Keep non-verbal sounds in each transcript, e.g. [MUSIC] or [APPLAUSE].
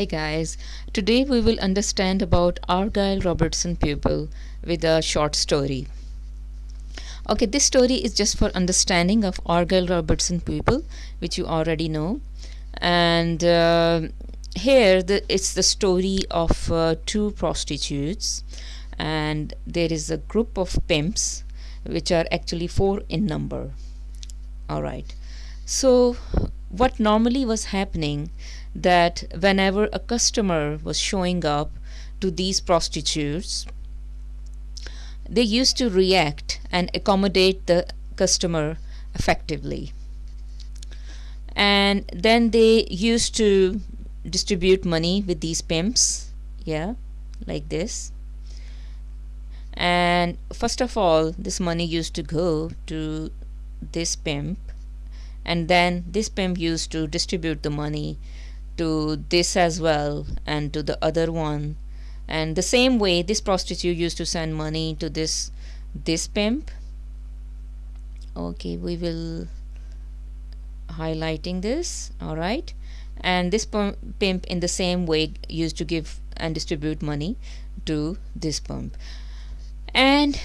Hi guys, today we will understand about Argyll Robertson pupil with a short story. Okay, this story is just for understanding of Argyll Robertson pupil, which you already know, and uh, here it's the story of uh, two prostitutes, and there is a group of pimps which are actually 4 in number. All right, so what normally was happening, that whenever a customer was showing up to these prostitutes, they used to react and accommodate the customer effectively. And then they used to distribute money with these pimps, like this. And first of all, this money used to go to this pimp and then this pimp used to distribute the money to this as well and to the other one. And the same way this prostitute used to send money to this pimp. Okay, we will highlighting this. All right, and this pimp in the same way used to give and distribute money to this pimp, and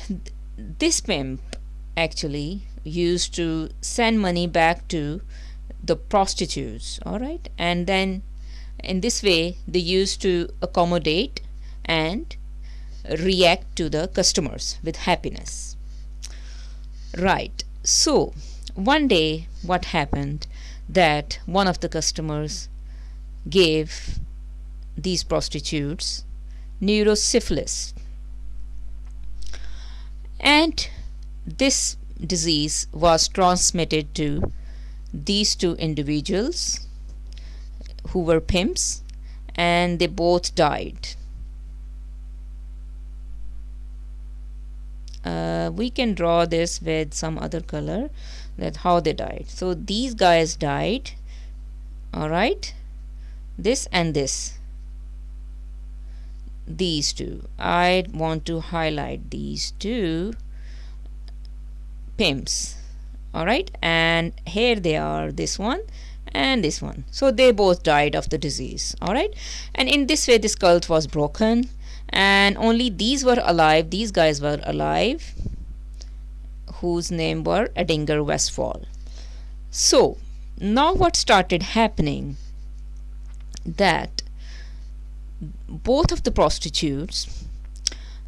this pimp actually used to send money back to the prostitutes, all right? And then in this way they used to accommodate and react to the customers with happiness, right? So one day what happened that one of the customers gave these prostitutes neurosyphilis, and this disease was transmitted to these two individuals who were pimps, and they both died. Uh, we can draw this with some other color, that how they died. So these guys died, all right, this and this, these two. I want to highlight these two pimps. Alright, and here they are, this one and this one. So they both died of the disease. Alright, and in this way this cult was broken, and only these were alive, these guys were alive, whose name were Edinger Westfall. So now what started happening, that both of the prostitutes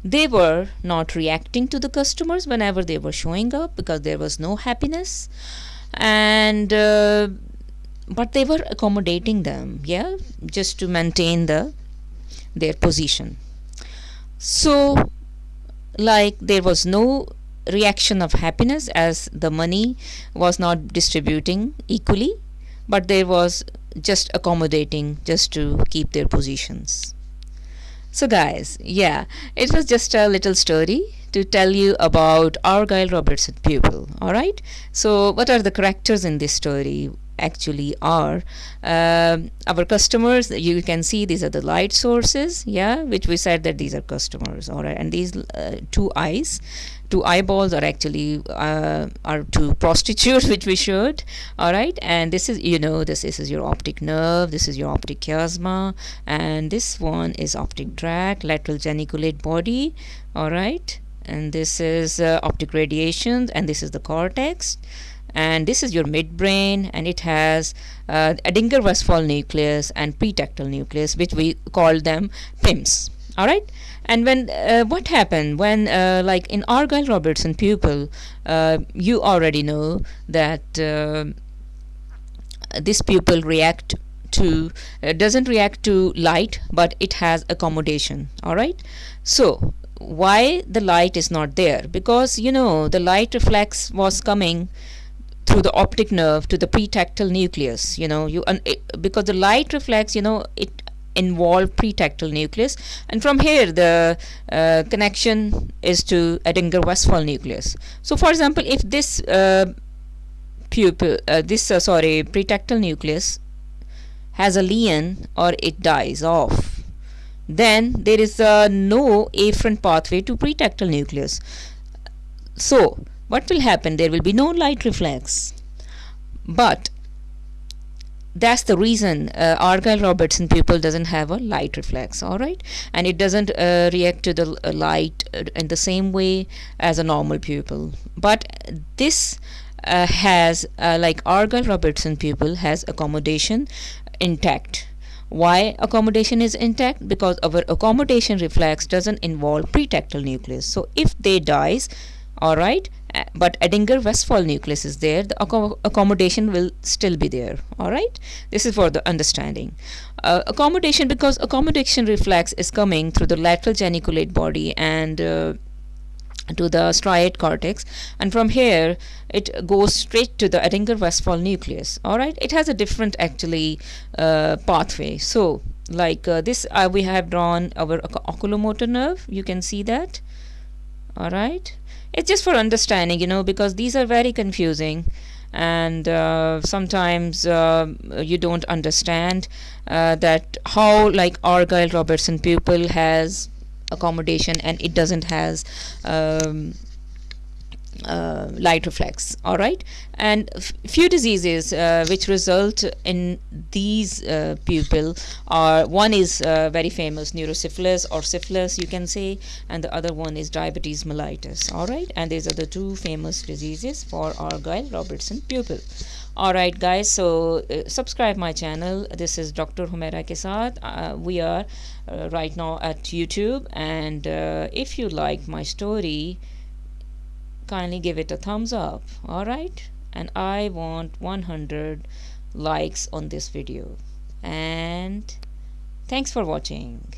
they were not reacting to the customers whenever they were showing up because there was no happiness, and uh, but they were accommodating them, yeah, just to maintain their position. So like there was no reaction of happiness as the money was not distributing equally, but there was just accommodating just to keep their positions. So guys, yeah, it was just a little story to tell you about Argyle Robertson pupil. All right, so what are the characters in this story? actually are. Um, our customers, you can see these are the light sources, yeah, which we said that these are customers, all right. And these uh, two eyeballs are actually uh, are two prostitutes, [LAUGHS] which we showed, all right. And this is, you know, this is your optic nerve, this is your optic chiasma, and this one is optic tract, lateral geniculate body, all right. And this is uh, optic radiation, and this is the cortex and this is your midbrain, and it has Edinger-Westphal uh, nucleus and pretactal nucleus, which we call them PIMS. All right. And when uh, what happened when uh, like in Argyle-Robertson pupil, you already know that this pupil react to doesn't react to light, but it has accommodation. All right. So why the light is not there? Because you know the light reflex was coming through the optic nerve to the pretactile nucleus, because the light reflects, it involve pretactile nucleus, and from here the uh, connection is to Edinger-Westphal nucleus. So for example, if this uh, uh, pretactile nucleus has a lien or it dies off, then there is no afferent pathway to pretactile nucleus. So what will happen? There will be no light reflex. But that's the reason uh, Argyll-Robertson pupil doesn't have a light reflex, all right? And it doesn't uh, react to the uh, light in the same way as a normal pupil. But this has, like Argyll-Robertson pupil, has accommodation intact. Why accommodation is intact? Because our accommodation reflex doesn't involve pretactile nucleus. So if they dies, all right, but Edinger-Westphal nucleus is there, the accommodation will still be there. All right, this is for the understanding. Uh, accommodation, because accommodation reflex is coming through the lateral geniculate body and uh, to the striate cortex, and from here it goes straight to the Edinger-Westphal nucleus. All right, it has a different actually uh, pathway. So like this we have drawn our oculomotor nerve, you can see that. Alright, it's just for understanding, because these are very confusing, and uh, sometimes uh, you don't understand uh, that how like Argyle-Robertson pupil has accommodation and it doesn't has um, uh, light reflex. All right, and few diseases uh, which result in these uh, pupil are, one is very famous neurosyphilis or syphilis, you can say, and the other one is diabetes mellitus. All right, and these are the two famous diseases for Argyle-Robertson pupil. All right, guys, so subscribe my channel. This is Dr. Humaira ke saath. We are right now at YouTube, and if you like my story, kindly give it a thumbs up. Alright, and I want 100 likes on this video. And thanks for watching.